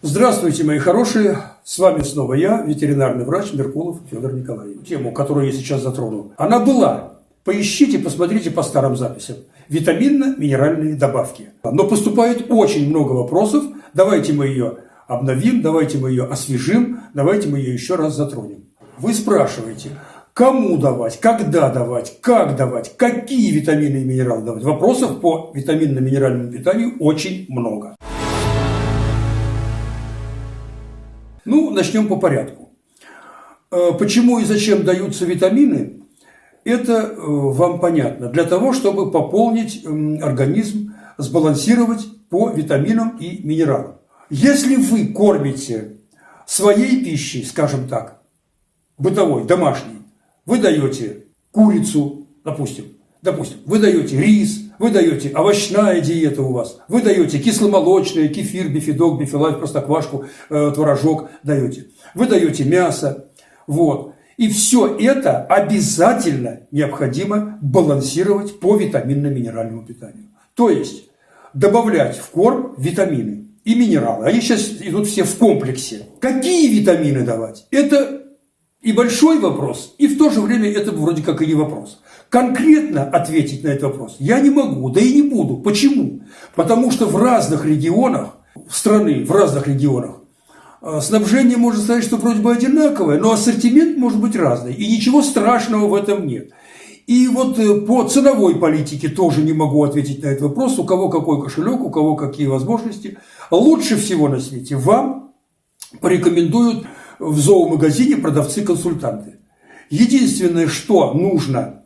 Здравствуйте, мои хорошие! С вами снова я, ветеринарный врач Меркулов Федор Николаевич. Тему, которую я сейчас затрону, она была. Поищите, посмотрите по старым записям. Витаминно-минеральные добавки. Но поступает очень много вопросов. Давайте мы ее обновим, давайте мы ее освежим, давайте мы ее еще раз затронем. Вы спрашиваете, кому давать, когда давать, как давать, какие витамины и минералы давать. Вопросов по витаминно-минеральному питанию очень много. Ну, начнем по порядку. Э, почему и зачем даются витамины, это э, вам понятно. Для того, чтобы пополнить организм, сбалансировать по витаминам и минералам. Если вы кормите своей пищей, скажем так, бытовой, домашней, вы даете курицу, допустим, допустим, вы даете рис, вы даете овощная диета у вас, вы даете кисломолочное, кефир, бифидок, бифилайф, простоквашку, э, творожок даете, вы даете мясо, вот. И все это обязательно необходимо балансировать по витаминно-минеральному питанию. То есть добавлять в корм витамины и минералы. Они сейчас идут все в комплексе. Какие витамины давать? Это и большой вопрос, и в то же время это вроде как и не вопрос. Конкретно ответить на этот вопрос я не могу, да и не буду. Почему? Потому что в разных регионах страны, в разных регионах, э, снабжение можно сказать, что вроде бы одинаковое, но ассортимент может быть разный. И ничего страшного в этом нет. И вот э, по ценовой политике тоже не могу ответить на этот вопрос, у кого какой кошелек, у кого какие возможности. Лучше всего на свете вам порекомендуют в зоомагазине продавцы-консультанты. Единственное, что нужно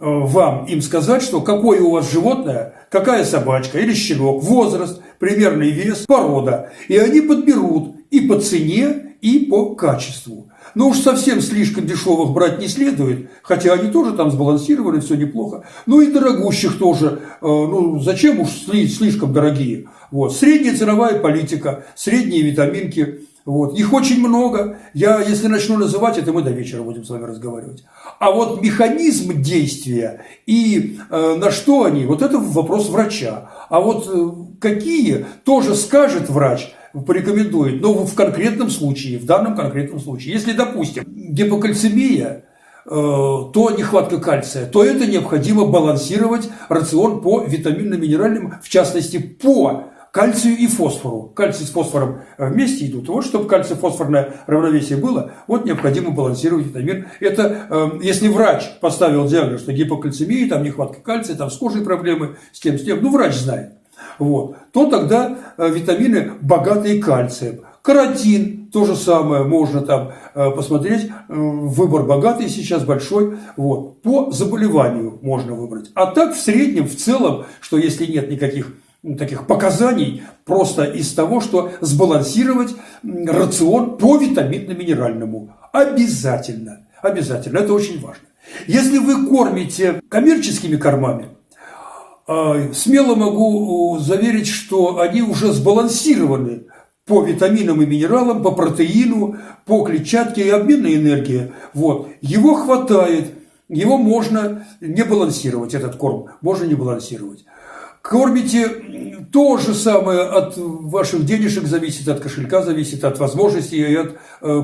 Э, вам им сказать, что какое у вас животное, какая собачка или щенок, возраст, примерный вес, порода. И они подберут и по цене, и по качеству. Но уж совсем слишком дешевых брать не следует, хотя они тоже там сбалансированы, все неплохо. Ну и дорогущих тоже, э, ну зачем уж слишком дорогие. Вот. Средняя ценовая политика, средние витаминки – вот. Их очень много. Я, если начну называть это, мы до вечера будем с вами разговаривать. А вот механизм действия и э, на что они, вот это вопрос врача. А вот э, какие, тоже скажет врач, порекомендует, но в конкретном случае, в данном конкретном случае. Если, допустим, гипокальцемия, э, то нехватка кальция, то это необходимо балансировать рацион по витаминно-минеральным, в частности, по кальцию и фосфору. Кальций с фосфором вместе идут. Вот чтобы кальций-фосфорное равновесие было, вот необходимо балансировать витамин. Это э, если врач поставил диагноз, что гипокальцемия, там нехватка кальция, там с кожей проблемы, с тем, с тем, ну врач знает. Вот, то тогда э, витамины богатые кальцием. Каротин, то же самое, можно там э, посмотреть, э, выбор богатый сейчас, большой, вот, по заболеванию можно выбрать. А так в среднем, в целом, что если нет никаких таких показаний просто из того, что сбалансировать рацион по витаминно-минеральному. Обязательно. Обязательно. Это очень важно. Если вы кормите коммерческими кормами, а, смело могу заверить, что они уже сбалансированы по витаминам и минералам, по протеину, по клетчатке и обменной энергии. Вот. Его хватает, его можно не балансировать, этот корм, можно не балансировать. Кормите то же самое от ваших денежек зависит, от кошелька зависит, от возможностей и от э,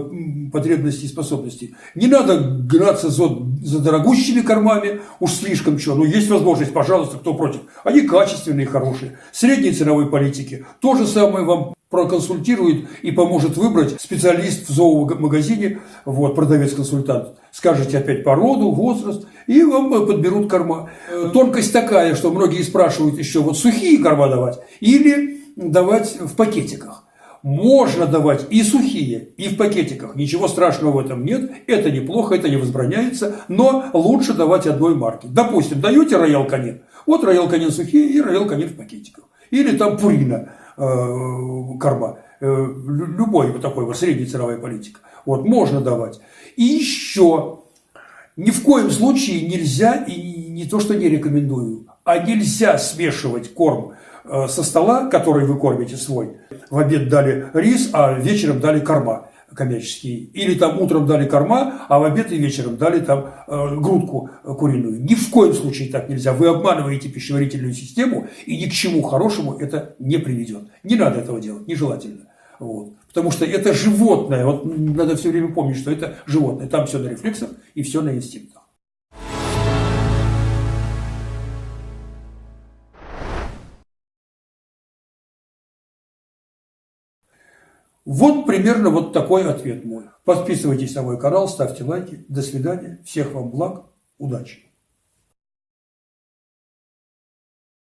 потребностей и способностей. Не надо гнаться за, за дорогущими кормами, уж слишком что. Ну, есть возможность, пожалуйста, кто против. Они качественные, хорошие. Средней ценовой политики. То же самое вам проконсультирует и поможет выбрать специалист в зоомагазине, вот, продавец-консультант. Скажете опять породу, возраст, и вам подберут корма. Э, тонкость такая, что многие спрашивают еще, вот сухие корма давать или давать в пакетиках. Можно давать и сухие, и в пакетиках. Ничего страшного в этом нет. Это неплохо, это не возбраняется. Но лучше давать одной марки. Допустим, даете роял канин. Вот роял канин сухие и роял канин в пакетиках. Или там пурина Э, корма. Э, любой вот такой вот средней ценовая политика. Вот, можно давать. И еще ни в коем случае нельзя, и не то, что не рекомендую, а нельзя смешивать корм э, со стола, который вы кормите свой. В обед дали рис, а вечером дали корма коммерческие. Или там утром дали корма, а в обед и вечером дали там э, грудку куриную. Ни в коем случае так нельзя. Вы обманываете пищеварительную систему, и ни к чему хорошему это не приведет. Не надо этого делать, нежелательно. Вот. Потому что это животное, вот надо все время помнить, что это животное. Там все на рефлексах и все на инстинктах. Вот примерно вот такой ответ мой. Подписывайтесь на мой канал, ставьте лайки. До свидания. Всех вам благ. Удачи.